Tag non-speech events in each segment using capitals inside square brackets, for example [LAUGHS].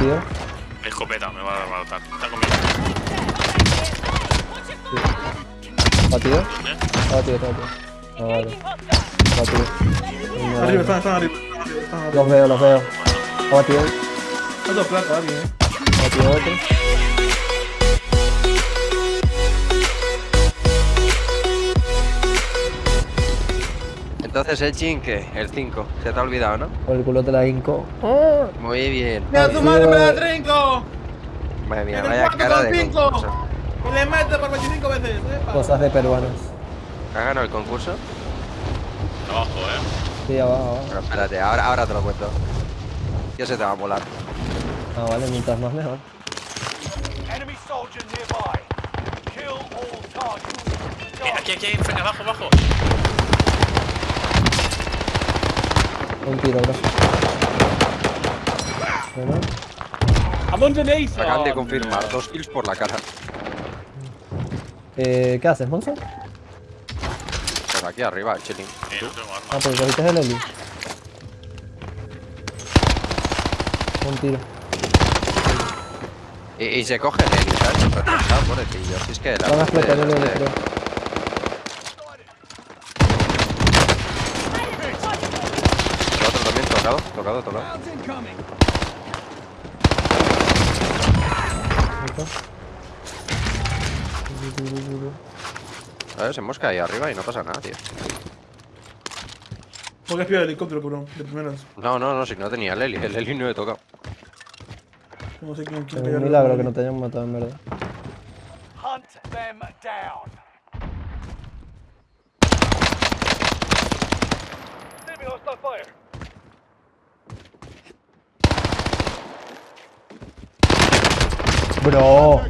Batido. Escopeta, me va a matar. Está conmigo. Batido. ¿Dónde? Está batido, está batido. Ah, vale. Batido. Arriba, están, están arriba. están arriba. Los veo, los veo. Batido. Alguien, eh. Batido otro. Entonces el chin, ¿qué? El 5. Se te ha olvidado, ¿no? Por el culo te la hinco. Muy bien. ¡Mira tu madre, me la trinco! Madre mía, vaya cara de concurso. Y le mete por 25 veces, eh. Cosas de peruanos. ¿Ha ganado el concurso? Abajo, eh. Sí, abajo, abajo. Pero espérate, ahora, ahora te lo cuento. Ya se te va a molar. Ah, vale, mientras más mejor. Enemy soldier nearby. Kill all targets. Aquí, aquí, aquí, abajo, abajo. Un tiro, bro. Bueno, I'm underneath. Acaban de confirmar, dos kills por la cara. eh, ¿Qué haces, Monzo? Pero aquí arriba, chilling. No tengo arma. Ah, pues cogiste el Eli. Un tiro. Y, y se coge el Eli, ¿sabes? Retrasado, pobrecillo. Si es que la Van a explotar de el los Eli, de- creo. El otro también tocado, tocado, tocado. Listo. ¿Sabes? Se mosca ahí arriba y no pasa nada, tío. Porque has pillado el helicóptero, cabrón. De primeras. No, no, no, si no tenía el Eli. El Eli no he tocado. No sé quién Es un milagro que no te hayan matado, en verdad. Hunt them down. Enemy hostile fire. Bro.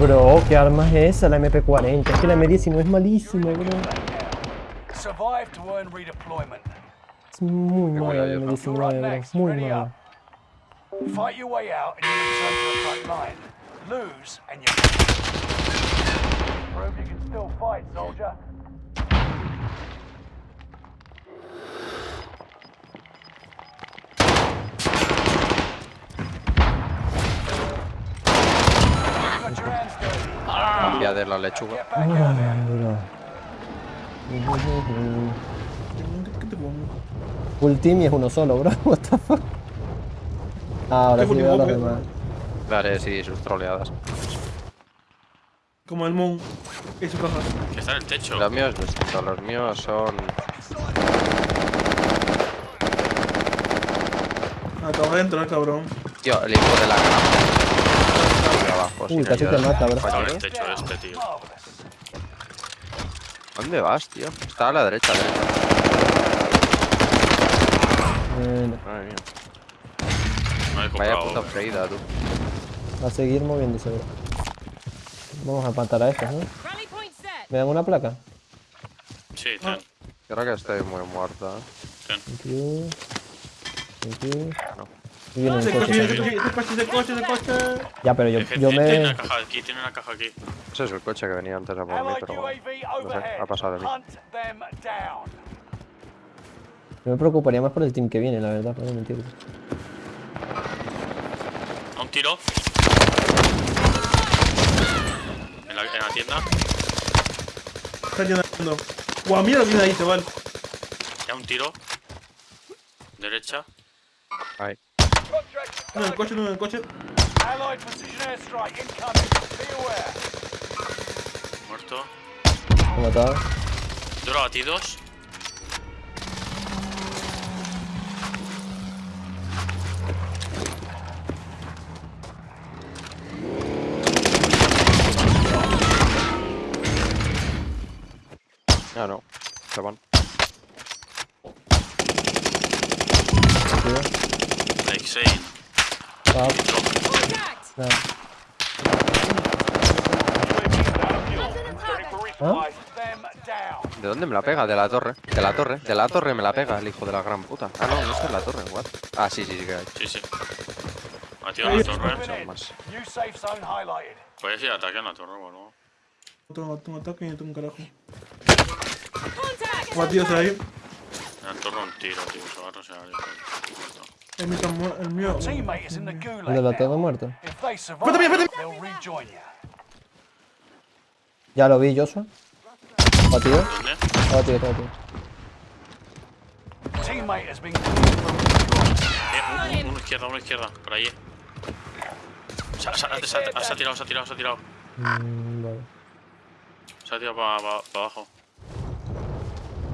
Bro, ¿qué arma es esa? La MP40. Es que la M19 es malísima, bro. Survive to earn redeployment. Es muy mala la yo, ¿no? M19, bro. Muy mala. Fight your way out and you return to the front line. Lose and you prove you can still fight, soldier. ¿Qué te pongo? Full team y es uno solo, bro. [LAUGHS] What the fuck? Ah, ahora ¿Qué sí veo a los demás. Vale, sí, sus troleadas. Como el Moon y su caja. Que está en el techo. Los míos, distintos, los míos son. Acaba de entrar, cabrón. Tío, el hijo de la gran. Abajo, Uy, casi te mata, bro. Está en el techo este, tío. ¿Dónde vas, tío? Está a la derecha, derecha. Bueno, Madre mía. No he Vaya puta freída, tú. va a seguir moviéndose, bro. Vamos a matar a estos, ¿no? ¿Me dan una placa? Sí, ten. Creo que estoy muy muerta. Thank you. No. Y viene el Ese coche. coche, ese coche, ese coche, ese coche. Ya, pero yo, yo tiene me... una caja aquí, tiene una caja aquí. Ese es el coche que venía antes a por mí, pero No sé, ha pasado de mí. Yo me preocuparía más por el team que viene, la verdad, para no mentirte. A un tiro. En la, en la tienda. Está llenando. Guau, mira lo que tiene ahí, chaval. Ya un tiro. Derecha. Ahí. Contract No en el coche, no en el coche. Allied precision airstrike incoming. Be aware. Muerto. He matado. Duro batidos. ¿De dónde me la pega? De la torre. De la torre. De la torre me la pega el hijo de la gran puta. Ah, no, no está en la torre, what? Ah, sí, sí, sí que hay. Sí, sí. Batido en la torre. Puedes ir a ataque en la torre, bueno. Otro, otro ataque y otro un carajo. Contact. Batidos ahí. Me han tornado un tiro, tío. Se va a rosear. muerto. El mío, está mu- el mío. ¿El de la torre muerto? Vete, vete, vete. Ya lo vi, Joshua. Batido. Está batido, está batido. Eh, uno, izquierda, uno izquierda. Por ahí. Se, ha- se ha- se ha- se ha tirado, se ha tirado, se ha tirado. Mm, vale. Se ha tirado para abajo.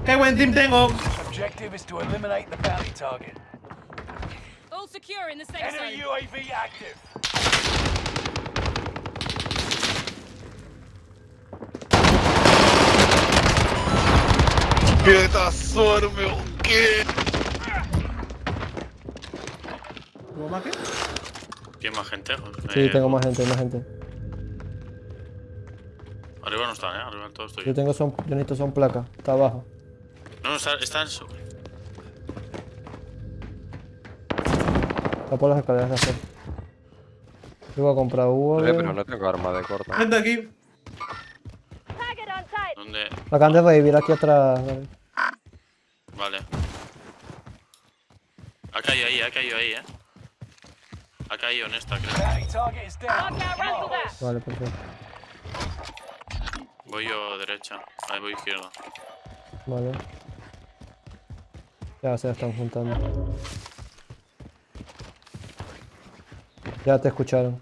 ¡Qué buen team tengo! Objective is to eliminate the bounty target. All secure in the safe Enemy zone. UAV active. ¿Hubo más que? ¿Tiene más gente? Sí, Eh, tengo más gente, más gente. Arriba no están, ¿eh? Arriba todo estoy. Yo tengo son, yo necesito son placa. Está abajo. No, no, está, está en su... Está por las escaleras de hacer. Yo voy a comprar Hugo. Eh, pero no tengo arma de corta. Gente aquí. ¿Dónde? Acaban de revivir aquí atrás. David. Vale. Ha caído ahí, ha caído ahí, ¿eh? Ha caído en esta, creo. Vale, perfecto. Voy yo derecha. Ahí voy izquierda. Vale. Ya se están juntando. Ya te escucharon.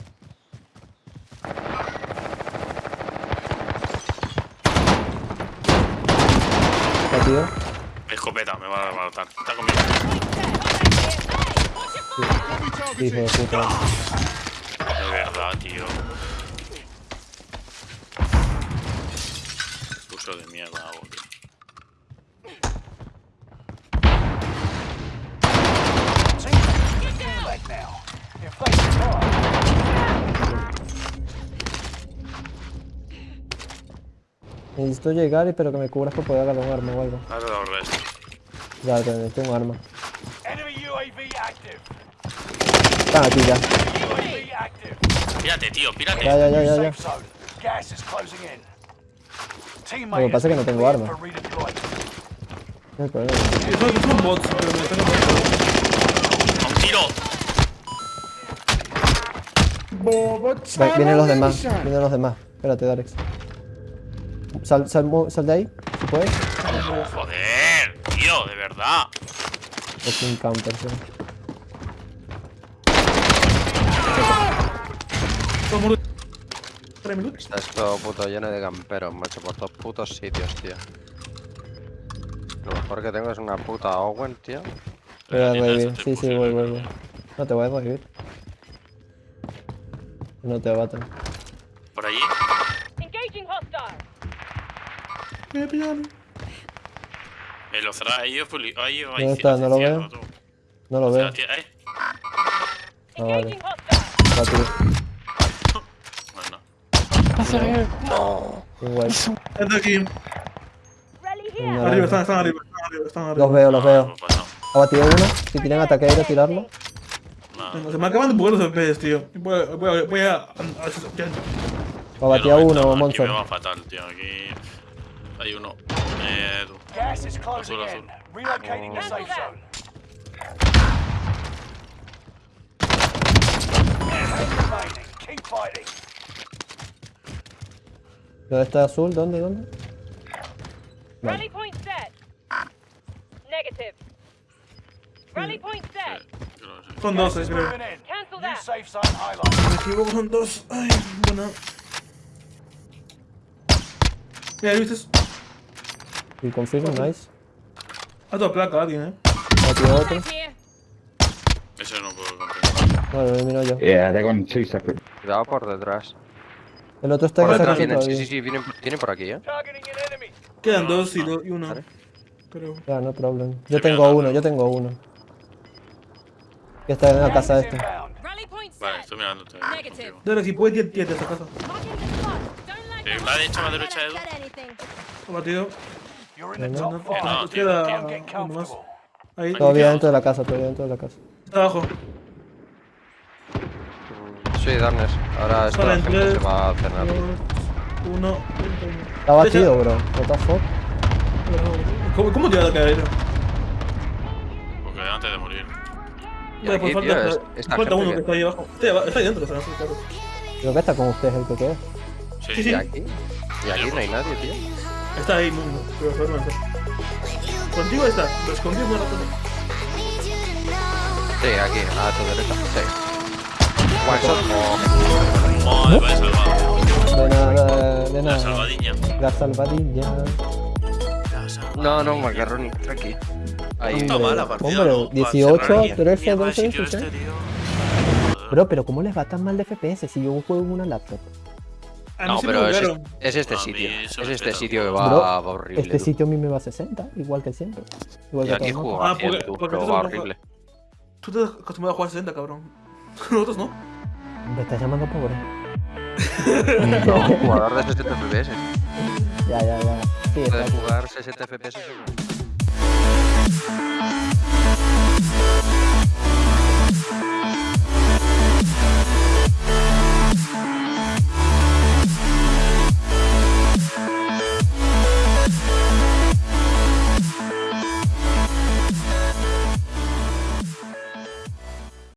Escopeta, me va a matar. Está conmigo. Hijo de puta. De verdad, tío. Puso de mierda, survive, Necesito llegar y pero que me cubras para poder agarrar un arma o algo. Ahora lo resto. Ya, te necesito un arma. enemy UAV active. Están aquí ya. Pírate, tío, pírate. Ya, ya, ya, ya, ya. Teammate que pasa es que no tengo arma. No son, son bots, pero me están ¡A un tiro! Vienen los demás, vienen los demás. Espérate, Darex. Sal, sal, sal de ahí, si puedes. Joder, tío, de verdad. Es un counter, sí. Tres minutos. Está esto puto lleno de camperos, macho, por todos putos sitios, tío. Lo mejor que tengo es una puta Owen, tío. Voy revivir. eso te Sí, sí, voy, no, voy, no. voy. No te voy a revivir. No te baten. Por allí. Engaging hostile. Me pillaron. Eh, lo cerrá ahí, yo fui. Ahí, ahí. ¿Dónde está? No lo veo. No lo veo. Ahí. Ah, vale. Engaging hostile. Bueno. Igual. Gente aquí. Arriba, están, están arriba, están arriba, están arriba. Los veo, los veo. Ha batido uno. Si tienen ataque aéreo, tirarlo. Venga, Se me acaban de poner los FPS, tío. Voy a. Voy a. Voy a, a- no uno, meto, Aquí me va fatal, tío. Aquí hay uno. Eh, Azul, in. Relocating the safe Cancel zone. Remaining. Keep fighting. ¿Dónde está azul? ¿Dónde? ¿Dónde? Rally point set. Negative. Rally point set. Gas 12, is creo. Me equivoco, son dos. Ay, bueno. Mira, ¿viste? Y confirmo, nice. A toda placa alguien, eh. Batido otro. Right here. Ese no puedo contestar. No, lo elimino yo. Yeah, they're on two separate. Cuidado por detrás. El otro está en Por detrás vienen, sí, sí, sí, vienen, vienen por aquí, eh. Quedan dos y, dos y uno. Creo. Ya, no problem. Yo tengo uno, yo tengo uno. Que está en la casa esta. point Vale, estoy contigo. Dale, si puedes, tiene tiene esa casa. Like Eh, that. La derecha, Edu. Ha batido. No, no, five. no, Queda uno más. Ahí. Todavía dentro de la casa, todavía dentro de la casa. Está abajo. Sí, Darnes. Ahora esta en gente se va a cenar. dos, uno. Está batido, bro. What the fuck? ¿Cómo, cómo te va a caer? eh, antes de morir. Y aquí, pues tío, falta, es- esta falta uno que está ahí abajo. Está ahí, abajo- está ahí dentro, o sea, claro. Creo que está con ustedes el que queda. Sí, Sí, Y aquí. Y aquí no hay nadie, tío. Está ahí, mundo. Pero está. Contigo está. Lo escondí un rato. Sí, aquí, a tu derecha. Sí. One shot. Madre, vaya salvado. De nada, de La nada. La salvadilla. La salvadiña. No, no, macarroni, tranqui. Ahí. No está Hombre, mala partida, hombre, ¿no? 18, Para cerrar aquí. 13, Mierda, 12, el sitio 16. este, tío. Bro, pero ¿cómo les va tan mal de FPS si yo juego en una laptop? A mí No, pero es, es este sitio. Es este sitio que va, Bro, va horrible. Este sitio a mí me va a 60, igual que siempre. Igual Y que aquí juego. Ah, a 100, porque- tú, porque tú va no- horrible. Tú te has acostumbrado a jugar 60, cabrón. [LAUGHS] Nosotros no. Me estás llamando pobre. No, [LAUGHS] jugador de 60 FPS. Ya, ya, ya. Sí, Puedes jugar 60 FPS.